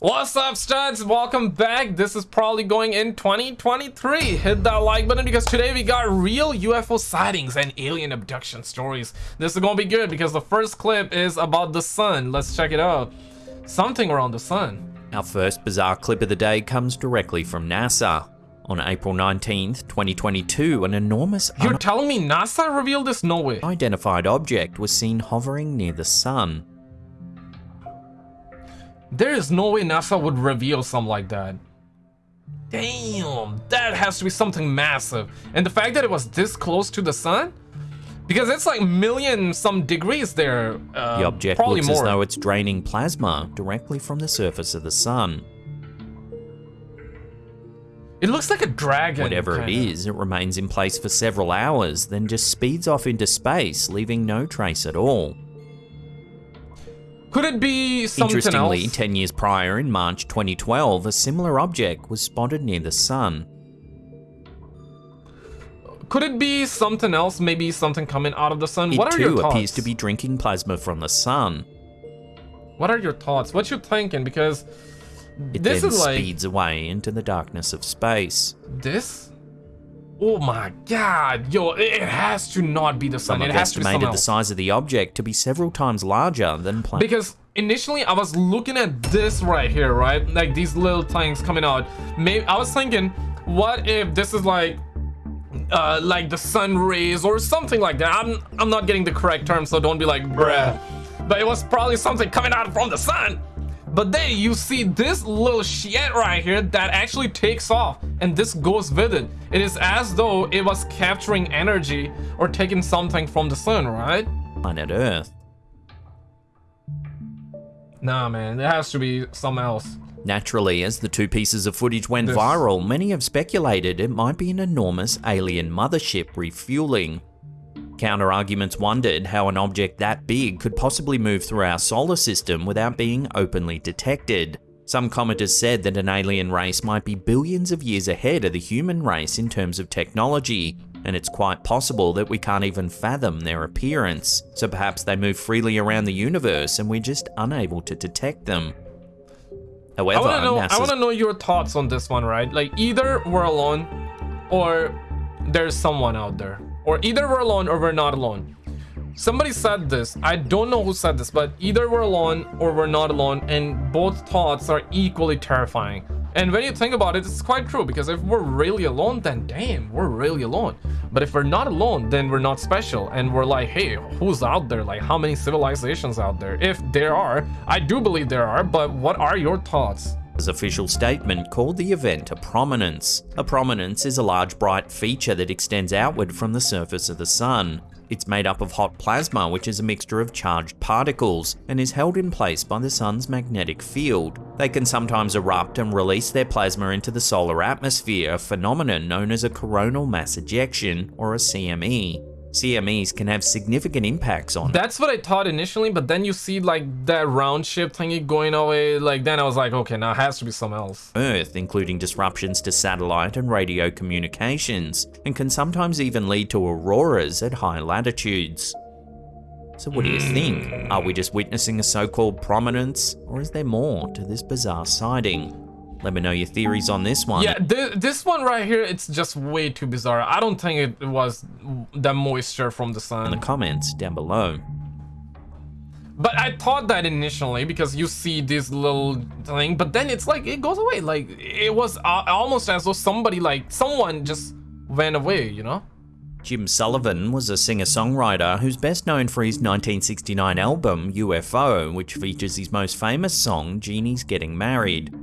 What's up studs? Welcome back. This is probably going in 2023. Hit that like button because today we got real UFO sightings and alien abduction stories. This is gonna be good because the first clip is about the sun. Let's check it out. Something around the sun. Our first bizarre clip of the day comes directly from NASA. On April 19th, 2022, an enormous You're telling me NASA revealed this? No way. unidentified object was seen hovering near the sun. There is no way NASA would reveal something like that. Damn, that has to be something massive. And the fact that it was this close to the sun? Because it's like million some degrees there. Uh, The object probably looks more. as though it's draining plasma directly from the surface of the sun. It looks like a dragon. Whatever it kinda. is, it remains in place for several hours, then just speeds off into space, leaving no trace at all. Could it be something Interestingly, else? 10 years prior, in March 2012, a similar object was spotted near the sun. Could it be something else? Maybe something coming out of the sun? It what are your thoughts? It too appears to be drinking plasma from the sun. What are your thoughts? What you thinking? Because It this then is like speeds away into the darkness of space. this. Oh my god, yo! It has to not be the sun. Some It has to be estimated the size of the object to be several times larger than plasma. Because initially I was looking at this right here, right? Like these little things coming out. Maybe I was thinking, what if this is like uh like the sun rays or something like that. I'm I'm not getting the correct term, so don't be like bruh. But it was probably something coming out from the sun. But then you see this little shit right here that actually takes off and this goes with it. It is as though it was capturing energy or taking something from the sun, right? planet Earth. Nah, man, it has to be something else. Naturally, as the two pieces of footage went This- viral, many have speculated it might be an enormous alien mothership refueling. Counter arguments wondered how an object that big could possibly move through our solar system without being openly detected. Some commenters said that an alien race might be billions of years ahead of the human race in terms of technology, and it's quite possible that we can't even fathom their appearance. So perhaps they move freely around the universe and we're just unable to detect them. However, I want to know. I want to know your thoughts on this one, right? Like either we're alone, or there's someone out there, or either we're alone or we're not alone. Somebody said this. I don't know who said this, but either we're alone or we're not alone, and both thoughts are equally terrifying. And when you think about it, it's quite true because if we're really alone, then damn, we're really alone. But if we're not alone, then we're not special. And we're like, hey, who's out there? Like, how many civilizations out there? If there are, I do believe there are, but what are your thoughts? Official statement called the event a prominence. A prominence is a large bright feature that extends outward from the surface of the sun. It's made up of hot plasma, which is a mixture of charged particles, and is held in place by the sun's magnetic field. They can sometimes erupt and release their plasma into the solar atmosphere, a phenomenon known as a coronal mass ejection, or a CME. CMEs can have significant impacts on That's what I thought initially, but then you see like that round ship thingy going away. Like then I was like, okay, now it has to be something else. Earth, including disruptions to satellite and radio communications, and can sometimes even lead to auroras at high latitudes. So, what do you think? Are we just witnessing a so called prominence, or is there more to this bizarre sighting? Let me know your theories on this one. Yeah, th this one right here, it's just way too bizarre. I don't think it was the moisture from the sun. in the comments down below. But I thought that initially because you see this little thing, but then it's like it goes away. Like it was uh, almost as though somebody, like someone, just went away. You know? Jim Sullivan was a singer songwriter who's best known for his 1969 album UFO, which features his most famous song, Jeannie's Getting Married.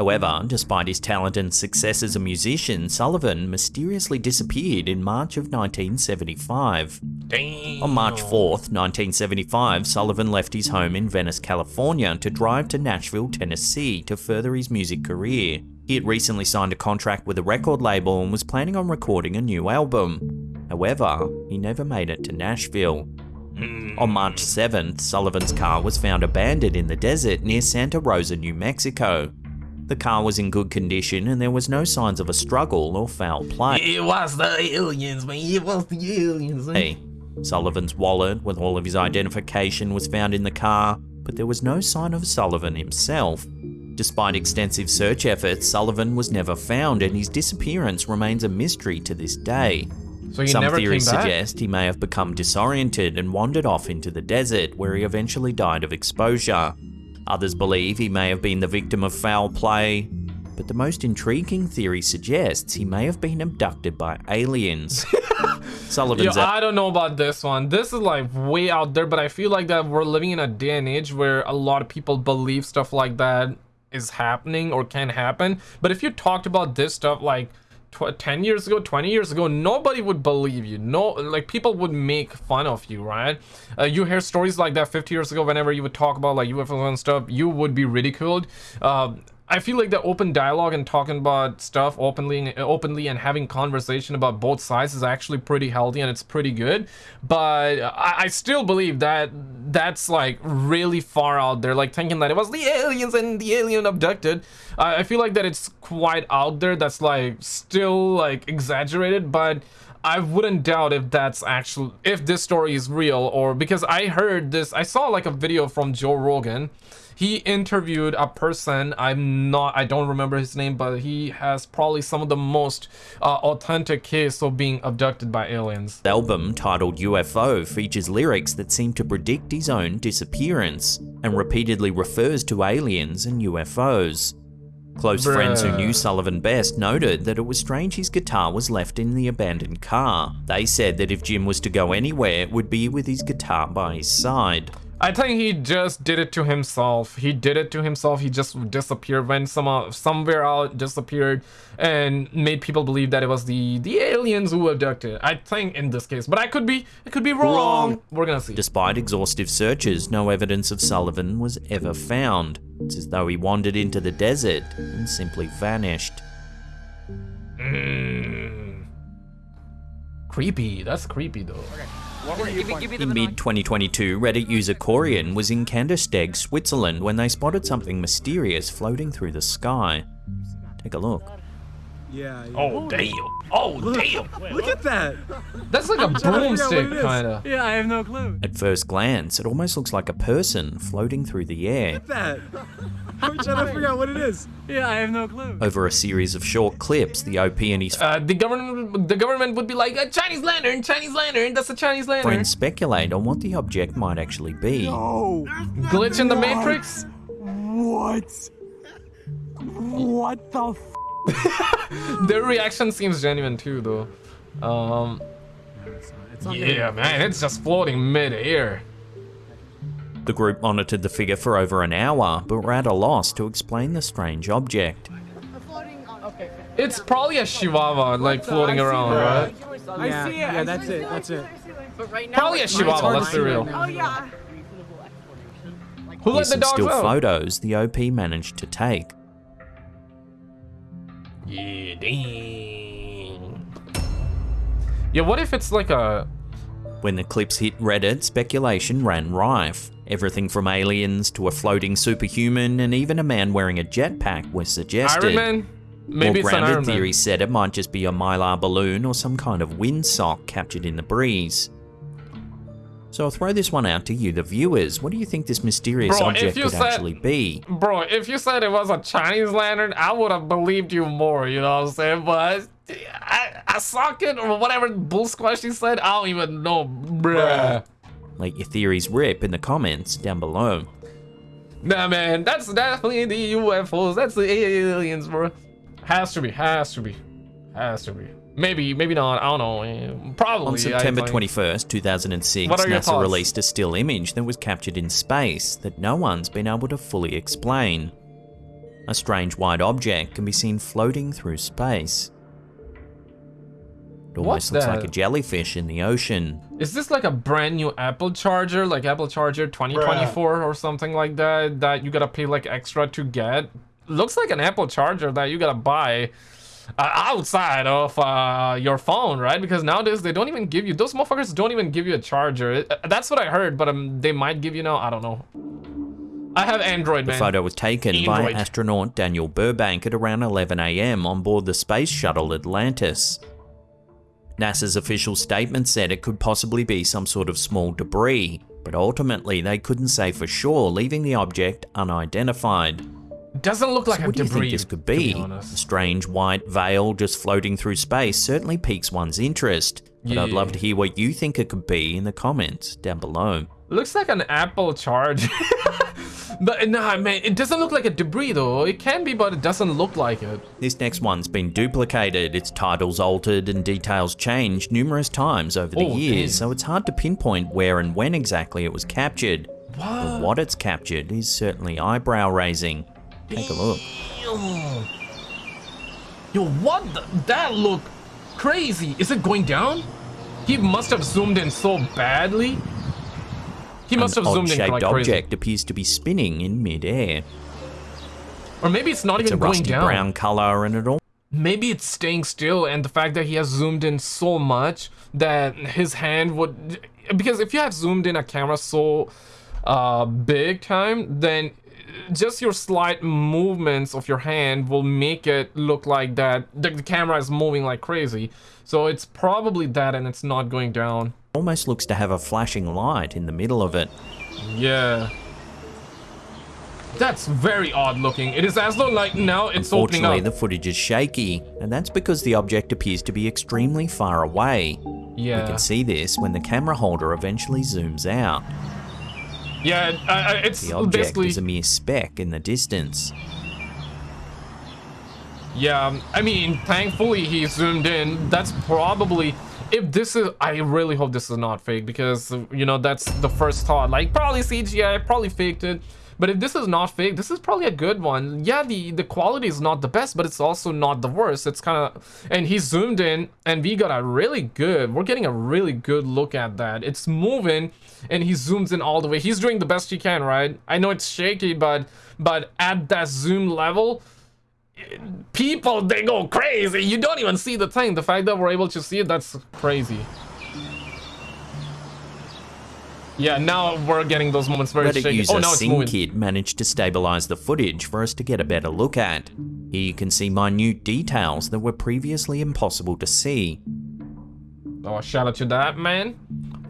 However, despite his talent and success as a musician, Sullivan mysteriously disappeared in March of 1975. Damn. On March 4th, 1975, Sullivan left his home in Venice, California to drive to Nashville, Tennessee to further his music career. He had recently signed a contract with a record label and was planning on recording a new album. However, he never made it to Nashville. Hmm. On March 7th, Sullivan's car was found abandoned in the desert near Santa Rosa, New Mexico. The car was in good condition and there was no signs of a struggle or foul play. It was the aliens, man. It was the aliens. Hey, Sullivan's wallet with all of his identification was found in the car, but there was no sign of Sullivan himself. Despite extensive search efforts, Sullivan was never found and his disappearance remains a mystery to this day. So Some theories suggest he may have become disoriented and wandered off into the desert, where he eventually died of exposure. Others believe he may have been the victim of foul play, but the most intriguing theory suggests he may have been abducted by aliens. Yo, I don't know about this one. This is like way out there, but I feel like that we're living in a day and age where a lot of people believe stuff like that is happening or can happen. But if you talked about this stuff like 10 years ago, 20 years ago, nobody would believe you. No, like people would make fun of you, right? Uh, you hear stories like that 50 years ago, whenever you would talk about like UFOs and stuff, you would be ridiculed. Um, I feel like the open dialogue and talking about stuff openly, openly, and having conversation about both sides is actually pretty healthy and it's pretty good. But I, I still believe that that's like really far out there. Like thinking that it was the aliens and the alien abducted. I, I feel like that it's quite out there. That's like still like exaggerated, but. I wouldn't doubt if that's actual if this story is real or because I heard this I saw like a video from Joe Rogan he interviewed a person i'm not i don't remember his name but he has probably some of the most uh, authentic case of being abducted by aliens the album titled UFO features lyrics that seem to predict his own disappearance and repeatedly refers to aliens and UFOs. Close friends who knew Sullivan best noted that it was strange his guitar was left in the abandoned car. They said that if Jim was to go anywhere, it would be with his guitar by his side. I think he just did it to himself he did it to himself he just disappeared when some somewhere out disappeared and made people believe that it was the the aliens who abducted i think in this case but i could be i could be wrong, Wrong. we're gonna see Despite exhaustive searches, no evidence of Sullivan was ever found. It's as though he wandered into the desert and simply vanished. Mm. creepy that's creepy though What were you Give me, give me the In mid 2022, Reddit user Corian was in Kandersteg, Switzerland when they spotted something mysterious floating through the sky. Take a look. Yeah. yeah. oh damn oh damn Look at that. that's like a trying to figure out what broomstick kind of Yeah, I have no clue. At first glance, it almost looks like a person floating through the air. Look at that. I'm trying to figure out what it is. Yeah, I have no clue. Over a series of short clips, the OP and his uh, the government the government would be like a Chinese lantern, Chinese lantern. That's a Chinese lantern. friends speculate on what the object might actually be. Oh. Glitch in the matrix. What? What the f? Their reaction seems genuine too, though. Um, It's not yeah, man, it's just floating mid-air. The group monitored the figure for over an hour, but were at a loss to explain the strange object. It's probably a chihuahua, like floating I see around, that. right? Yeah, yeah, that's it. That's it. But right now, Probably a it's- chihuahua. hard to Let's be real. now. Oh yeah. Who let Here's the some dogs still out? photos the OP managed to take. Yeah, dang. Yeah, what if it's like a When the clips hit Reddit, speculation ran rife. Everything from aliens to a floating superhuman and even a man wearing a jetpack was suggested. Iron Man? Maybe More grounded theories said it might just be a mylar balloon or some kind of windsock captured in the breeze. So I'll throw this one out to you, the viewers. What do you think this mysterious Bro, object could said- actually be? Bro, if you said it was a Chinese lantern, I would have believed you more, you know what I'm saying? But I, a socket or whatever bull squash you said, I don't even know, bruh. Let your theories rip in the comments down below. Nah, man, that's definitely the UFOs. That's the aliens, bro. Has to be, has to be, has to be. Maybe, maybe not. I don't know. eh, Probably. On September 21st, 2006, What are your NASA thoughts? released a still image that was captured in space that no one's been able to fully explain. A strange white object can be seen floating through space. It What's almost looks like a jellyfish in the ocean. Is this like a brand new Apple charger, like Apple Charger 2024 or something like that, that you gotta pay like extra to get? Looks like an Apple charger that you gotta buy outside of uh, your phone, right? Because nowadays they don't even give you, those motherfuckers don't even give you a charger. It- uh, that's what I heard, but um, they might give you now, I don't know. I have Android, The photo was taken by astronaut Daniel Burbank at around 11am on board the space shuttle Atlantis. NASA's official statement said it could possibly be some sort of small debris, but ultimately they couldn't say for sure, leaving the object unidentified. Doesn't look like So a what do you debris. think this could be? be a strange white veil just floating through space certainly piques one's interest. But I'd love to hear what you think it could be in the comments down below. Looks like an Apple charge. but nah, man, it doesn't look like a debris though. It can be, but it doesn't look like it. This next one's been duplicated, its titles altered and details changed numerous times over the Oh, years, damn. so it's hard to pinpoint where and when exactly it was captured. But what it's captured is certainly eyebrow raising. Take a look. Yo, what? The, that look crazy. Is it going down? He must have zoomed in so badly. He must An have zoomed in like crazy. object appears to be spinning in midair. Or maybe it's not It's a even going rusty down. brown color and it all Maybe it's staying still, and the fact that he has zoomed in so much that his hand would. Because if you have zoomed in a camera so uh, big time, then just your slight movements of your hand will make it look like that the, the camera is moving like crazy. So it's probably that, and it's not going down. almost looks to have a flashing light in the middle of it. Yeah. That's very odd looking. It is as though like now it's opening up. the footage is shaky, and that's because the object appears to be extremely far away. yeah. You can see this when the camera holder eventually zooms out. Yeah, uh, it's The object basically is a mere speck in the distance. Yeah, um, I mean, thankfully he zoomed in. That's probably if this is. I really hope this is not fake because you know that's the first thought. Like probably CGI, probably faked it. But if this is not fake, this is probably a good one. Yeah, the the quality is not the best, but it's also not the worst. It's kind of and he zoomed in, and we got a really good. We're getting a really good look at that. It's moving, and he zooms in all the way. He's doing the best he can, right? I know it's shaky, but but at that zoom level people they go crazy you don't even see the thing the fact that we're able to see it that's crazy yeah now we're getting those moments very Reddit shaky user oh moving managed to stabilize the footage for us to get a better look at. Here you can see minute details that were previously impossible to see. oh shout out to that man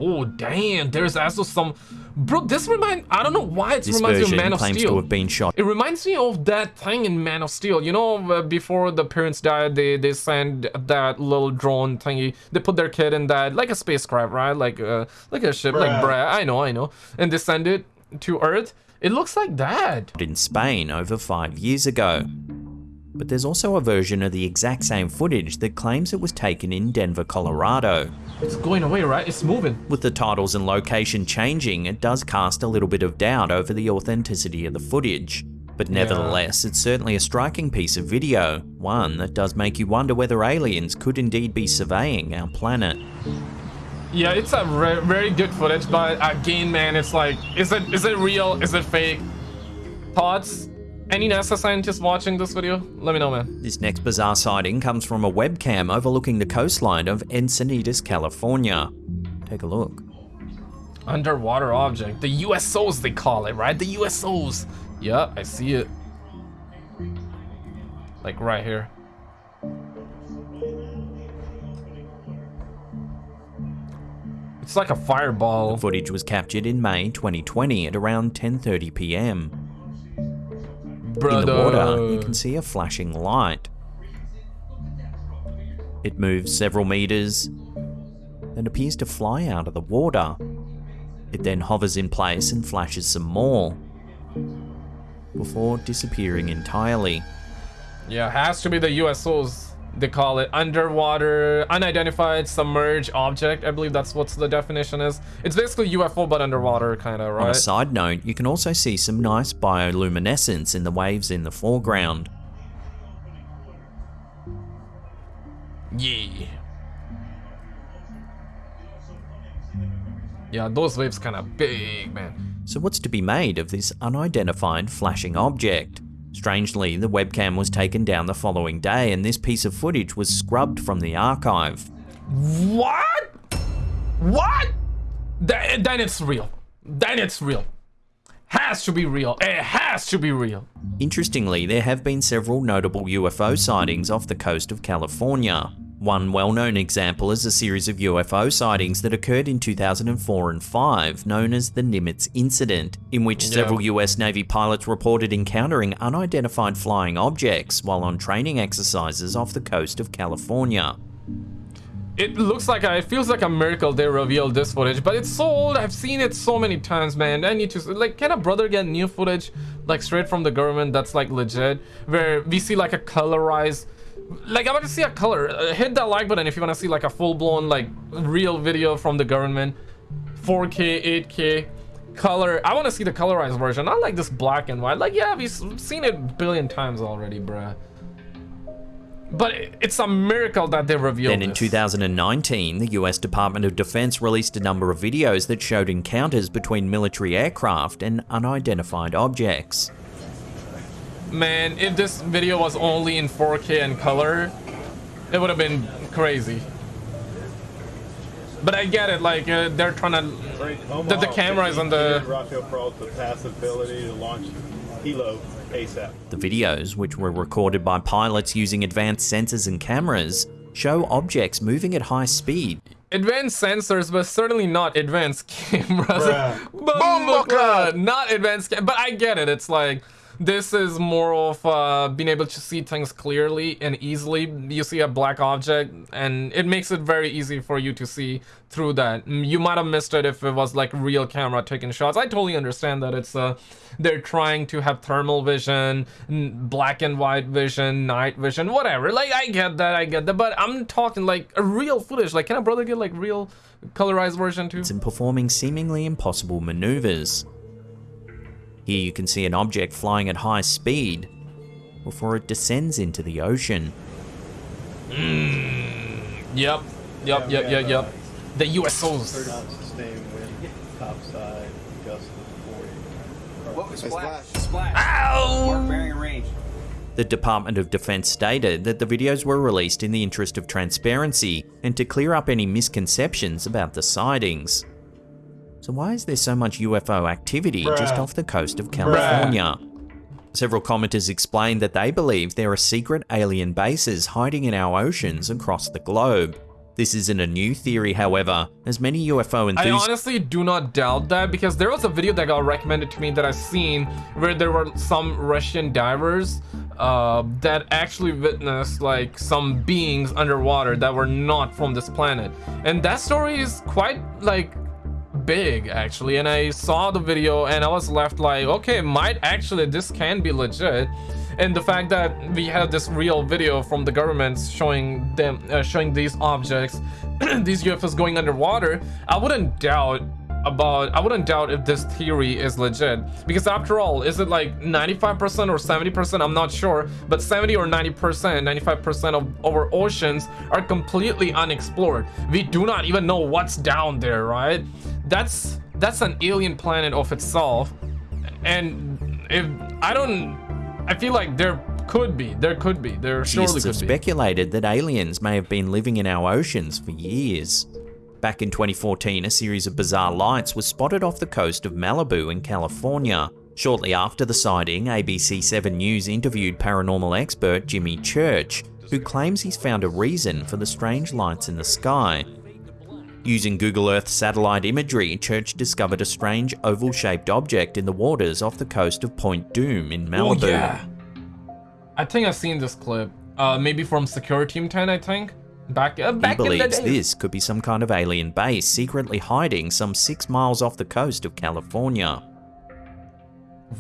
oh damn there's also some bro this remind i don't know why it This reminds me of man of steel to have been shot It reminds me of that thing in Man of Steel. You know, uh, before the parents died, they they send that little drone thingy. They put their kid in that, like a spacecraft, right? Like uh, like a ship, like bruh. I know, I know. And they send it to Earth. It looks like that. in Spain over five years ago. But there's also a version of the exact same footage that claims it was taken in Denver, Colorado. It's going away, right? It's moving. With the titles and location changing, it does cast a little bit of doubt over the authenticity of the footage. But nevertheless, it's certainly a striking piece of video, one that does make you wonder whether aliens could indeed be surveying our planet. Yeah, it's a very good footage, but uh, again, man, it's like, is it is it real? Is it fake? Thoughts? Any NASA scientists watching this video? Let me know, man. This next bizarre sighting comes from a webcam overlooking the coastline of Encinitas, California. Take a look. Underwater object. The USOs they call it, right? The USOs. Yeah, I see it. Like right here. It's like a fireball. Footage was captured in May 2020 at around 10:30 p.m. Brother. In the water, you can see a flashing light. It moves several meters, then appears to fly out of the water. It then hovers in place and flashes some more, before disappearing entirely. Yeah, it has to be the USOs. They call it underwater, unidentified, submerged object. I believe that's what the definition is. It's basically UFO but underwater, kind of, right On a side note, you can also see some nice bioluminescence in the waves in the foreground. Yeah. Yeah, those waves kind of big, man. So, what's to be made of this unidentified flashing object? Strangely, the webcam was taken down the following day and this piece of footage was scrubbed from the archive. What? What? Then, then it's real. Then it's real. Has to be real. It has to be real. Interestingly, there have been several notable UFO sightings off the coast of California. One well-known example is a series of UFO sightings that occurred in 2004 and 5, known as the Nimitz Incident, in which Yeah. several US Navy pilots reported encountering unidentified flying objects while on training exercises off the coast of California. It looks like a, it feels like a miracle they revealed this footage, but it's so old. I've seen it so many times, man. I need to like, can a brother get new footage like straight from the government that's like legit, where we see like a colorized. Like I want to see a color. Uh, hit that like button if you want to see like a full-blown like real video from the government, 4K, 8K, color. I want to see the colorized version. Not like this black and white. Like yeah, we've seen it a billion times already, bruh. But it's a miracle that they revealed Then in this. 2019, the US Department of Defense released a number of videos that showed encounters between military aircraft and unidentified objects. Man, if this video was only in 4K and color, it would have been crazy. But I get it, like uh, they're trying to. The, the camera is on the. Rafael Peralta the possibility to launch Hilo ASAP. The videos, which were recorded by pilots using advanced sensors and cameras, show objects moving at high speed. Advanced sensors, but certainly not advanced cameras. Bruh. Boomboka! Not advanced, ca- but I get it. It's like this is more of uh, being able to see things clearly and easily. You see a black object, and it makes it very easy for you to see through that. Mm, You might have missed it if it was like real camera taking shots. I totally understand that it's uh, they're trying to have thermal vision, black and white vision, night vision, whatever. Like I get that, I get that, but I'm talking like a real footage. Like, can a brother get like real colorized version too? and performing seemingly impossible maneuvers. Here you can see an object flying at high speed before it descends into the ocean. Yep, yep, yep, yep, yep. The USOs. sustained wind, topside, gust of 40. What was splash? Splash. Ow! Mark bearing range. The Department of Defense stated that the videos were released in the interest of transparency and to clear up any misconceptions about the sightings. So why is there so much UFO activity just off the coast of California? Several commenters explained that they believe there are secret alien bases hiding in our oceans across the globe. This isn't a new theory, however, as many UFO enthusiasts- I honestly do not doubt that because there was a video that got recommended to me that I've seen where there were some Russian divers uh, that actually witnessed like some beings underwater that were not from this planet. And that story is quite like big actually and I saw the video and I was left like okay might actually this can be legit. And the fact that we have this real video from the government showing them uh, showing these objects these UFOs going underwater I wouldn't doubt about I wouldn't doubt if this theory is legit. Because after all is it like 95% or 70% I'm not sure. But 70 or 90% 95% of our oceans are completely unexplored. We do not even know what's down there right that's that's an alien planet of itself and if I don't I feel like there could be there could be there surely Scientists have could be speculated that aliens may have been living in our oceans for years. Back in 2014, a series of bizarre lights was spotted off the coast of Malibu in California. Shortly after the sighting, ABC 7 News interviewed paranormal expert Jimmy Church, who claims he's found a reason for the strange lights in the sky. Using Google Earth satellite imagery, Church discovered a strange oval shaped object in the waters off the coast of Point Dume in Malibu. Oh yeah. I think I've seen this clip. Uh, maybe from Secure Team 10, I think. Back, uh, He back in the believes this could be some kind of alien base secretly hiding some six miles off the coast of California.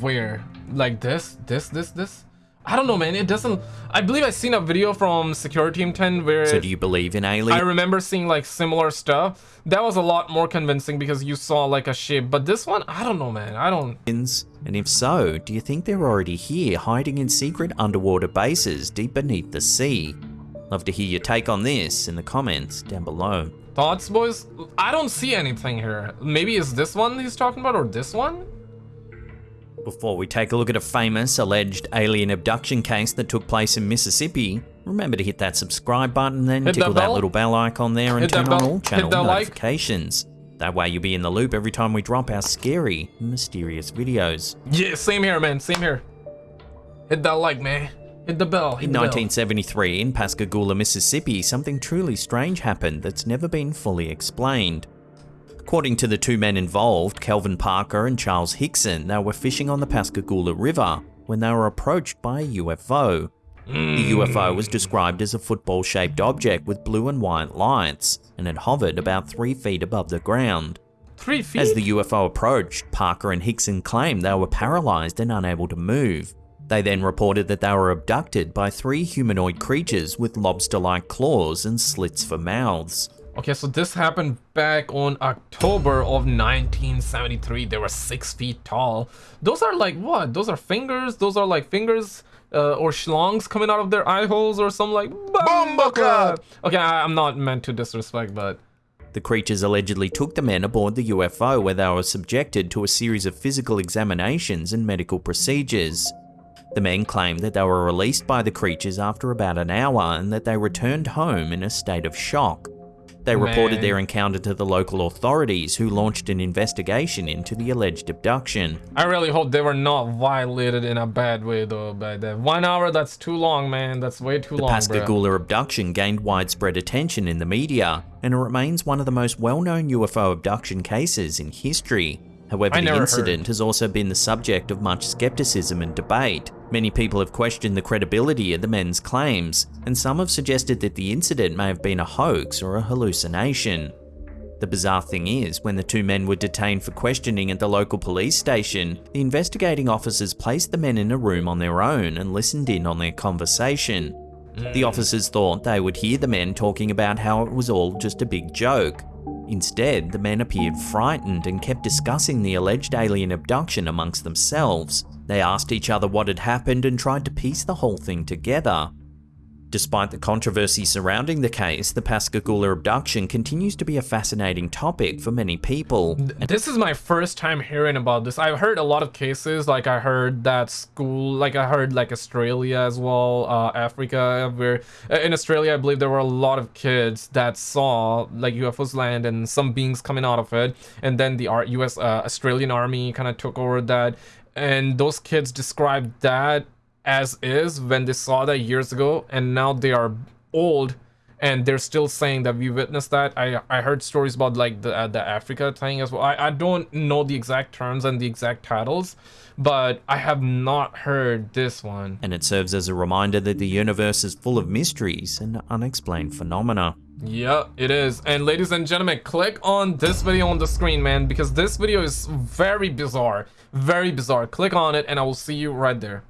Where? Like this? This? This? This? I don't know, man. It doesn't. I believe I seen a video from Secure Team 10 where So do you believe in aliens? I remember seeing like similar stuff. That was a lot more convincing because you saw like a shape. But this one, I don't know, man. I don't. And if so, do you think they're already here hiding in secret underwater bases deep beneath the sea? Love to hear your take on this in the comments down below. Thoughts, boys? I don't see anything here. Maybe it's this one he's talking about or this one? Before we take a look at a famous alleged alien abduction case that took place in Mississippi, remember to hit that subscribe button, then Hit that tickle that, bell. little bell icon there and Hit turn on all channel that like. notifications. That way you'll be in the loop every time we drop our scary, mysterious videos. Yeah, same here, man. Same here. Hit that like, man. Hit the bell. Hit In the bell. 1973, in Pascagoula, Mississippi, something truly strange happened that's never been fully explained. According to the two men involved, Calvin Parker and Charles Hickson, they were fishing on the Pascagoula River when they were approached by a UFO. The UFO was described as a football shaped object with blue and white lights, and it hovered about three feet above the ground. Three feet. As the UFO approached, Parker and Hickson claimed they were paralyzed and unable to move. They then reported that they were abducted by three humanoid creatures with lobster like claws and slits for mouths. Okay, so this happened back on October of 1973. They were six feet tall. Those are like what? Those are fingers? Those are like fingers uh, or schlongs coming out of their eye holes or something like Bumbleclad. Okay, I, I'm not meant to disrespect, but The creatures allegedly took the men aboard the UFO where they were subjected to a series of physical examinations and medical procedures. The men claimed that they were released by the creatures after about an hour and that they returned home in a state of shock. They reported Man. their encounter to the local authorities who launched an investigation into the alleged abduction. I really hope they were not violated in a bad way though. by then, one hour that's too long, man. That's way too The long, The Pascagoula abduction gained widespread attention in the media, and it remains one of the most well-known UFO abduction cases in history. However, the incident has also been the subject of much skepticism and debate. Many people have questioned the credibility of the men's claims, and some have suggested that the incident may have been a hoax or a hallucination. The bizarre thing is, when the two men were detained for questioning at the local police station, the investigating officers placed the men in a room on their own and listened in on their conversation. The officers thought they would hear the men talking about how it was all just a big joke. Instead, the men appeared frightened and kept discussing the alleged alien abduction amongst themselves. They asked each other what had happened and tried to piece the whole thing together. Despite the controversy surrounding the case, the Pascagoula abduction continues to be a fascinating topic for many people. This is my first time hearing about this. I've heard a lot of cases, like I heard that school, like I heard like Australia as well, uh, Africa, where uh, in Australia I believe there were a lot of kids that saw like UFOs land and some beings coming out of it, and then the U.S. Uh, Australian Army kind of took over that, and those kids described that as is when they saw that years ago, and now they are old and they're still saying that we witnessed that. I I heard stories about like the uh, the Africa thing as well. I I don't know the exact terms and the exact titles, but I have not heard this one. and it serves as a reminder that the universe is full of mysteries and unexplained phenomena. Yeah, it is. And ladies and gentlemen, click on this video on the screen, man, because this video is very bizarre. Very bizarre. Click on it and I will see you right there.